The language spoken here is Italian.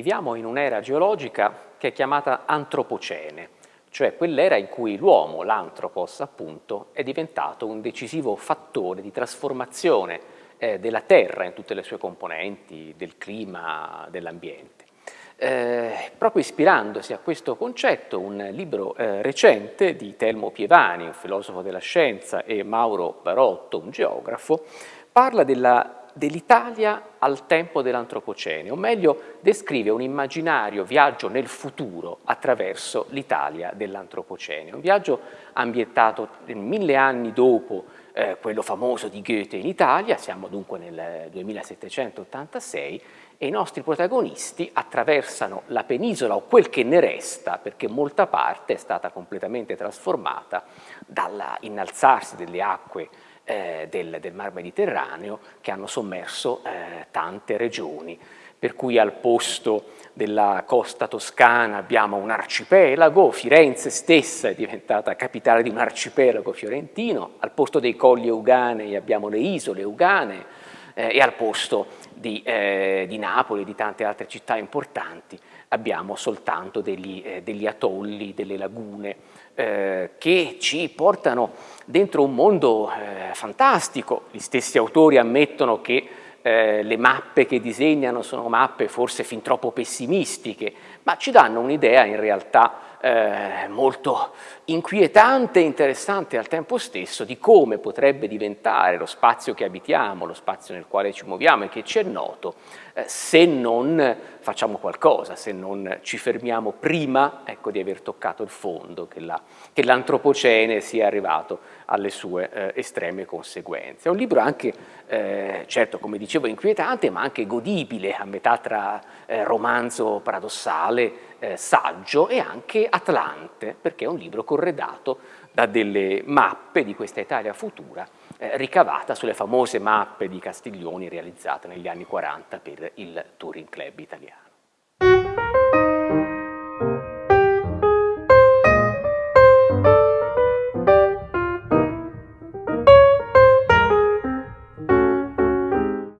viviamo in un'era geologica che è chiamata antropocene, cioè quell'era in cui l'uomo, l'antropos appunto, è diventato un decisivo fattore di trasformazione eh, della Terra in tutte le sue componenti, del clima, dell'ambiente. Eh, proprio ispirandosi a questo concetto, un libro eh, recente di Telmo Pievani, un filosofo della scienza, e Mauro Barotto, un geografo, parla dell'Italia al tempo dell'Antropocene, o meglio descrive un immaginario viaggio nel futuro attraverso l'Italia dell'Antropocene, un viaggio ambientato mille anni dopo eh, quello famoso di Goethe in Italia, siamo dunque nel 2786 e i nostri protagonisti attraversano la penisola o quel che ne resta, perché molta parte è stata completamente trasformata dall'innalzarsi delle acque eh, del, del, Mar Mediterraneo che hanno sommerso eh, tante regioni, per cui al posto della costa toscana abbiamo un arcipelago, Firenze stessa è diventata capitale di un arcipelago fiorentino, al posto dei colli euganei abbiamo le isole euganee eh, e al posto di, eh, di Napoli e di tante altre città importanti abbiamo soltanto degli, eh, degli atolli, delle lagune eh, che ci portano dentro un mondo eh, fantastico. Gli stessi autori ammettono che eh, le mappe che disegnano sono mappe forse fin troppo pessimistiche, ma ci danno un'idea in realtà eh, molto inquietante e interessante al tempo stesso di come potrebbe diventare lo spazio che abitiamo, lo spazio nel quale ci muoviamo e che ci è noto, eh, se non facciamo qualcosa, se non ci fermiamo prima ecco, di aver toccato il fondo, che l'antropocene la, sia arrivato alle sue eh, estreme conseguenze. È un libro anche, eh, certo come dicevo, inquietante, ma anche godibile, a metà tra eh, romanzo paradossale, eh, saggio e anche atlante, perché è un libro corredato da delle mappe di questa Italia futura eh, ricavata sulle famose mappe di Castiglioni realizzate negli anni 40 per il Touring Club italiano.